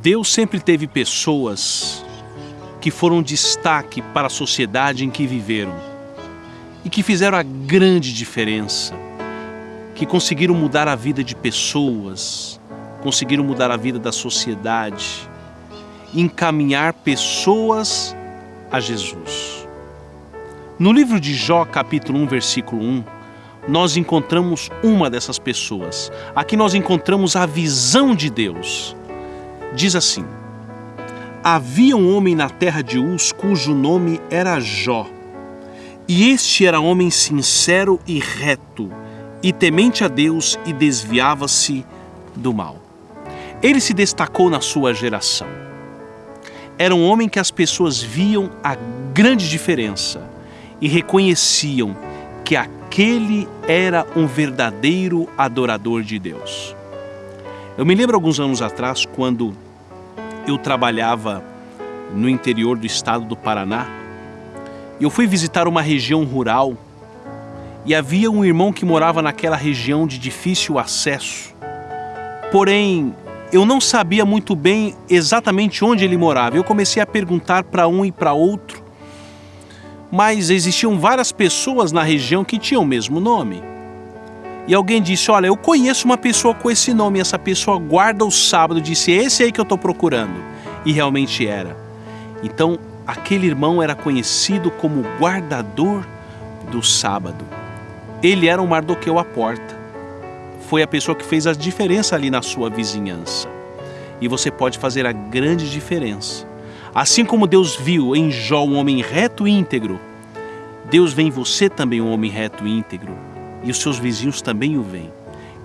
Deus sempre teve pessoas que foram destaque para a sociedade em que viveram e que fizeram a grande diferença, que conseguiram mudar a vida de pessoas, conseguiram mudar a vida da sociedade, encaminhar pessoas a Jesus. No livro de Jó, capítulo 1, versículo 1, nós encontramos uma dessas pessoas. Aqui nós encontramos a visão de Deus. Diz assim: Havia um homem na terra de Uz cujo nome era Jó. E este era homem sincero e reto, e temente a Deus e desviava-se do mal. Ele se destacou na sua geração. Era um homem que as pessoas viam a grande diferença e reconheciam que aquele era um verdadeiro adorador de Deus. Eu me lembro alguns anos atrás, quando eu trabalhava no interior do estado do Paraná. Eu fui visitar uma região rural e havia um irmão que morava naquela região de difícil acesso. Porém, eu não sabia muito bem exatamente onde ele morava. Eu comecei a perguntar para um e para outro, mas existiam várias pessoas na região que tinham o mesmo nome. E alguém disse: Olha, eu conheço uma pessoa com esse nome, essa pessoa guarda o sábado. Disse: Esse aí que eu estou procurando. E realmente era. Então, aquele irmão era conhecido como guardador do sábado. Ele era um Mardoqueu à porta. Foi a pessoa que fez a diferença ali na sua vizinhança. E você pode fazer a grande diferença. Assim como Deus viu em Jó um homem reto e íntegro, Deus vê em você também um homem reto e íntegro e os seus vizinhos também o veem.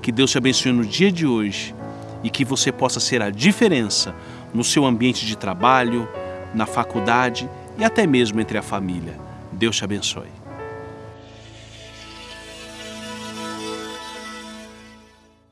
Que Deus te abençoe no dia de hoje e que você possa ser a diferença no seu ambiente de trabalho, na faculdade e até mesmo entre a família. Deus te abençoe.